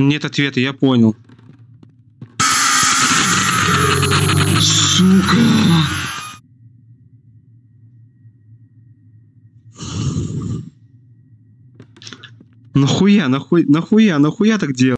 Нет ответа, я понял. Сука! Нахуя, нахуя, нахуя, нахуя так делать?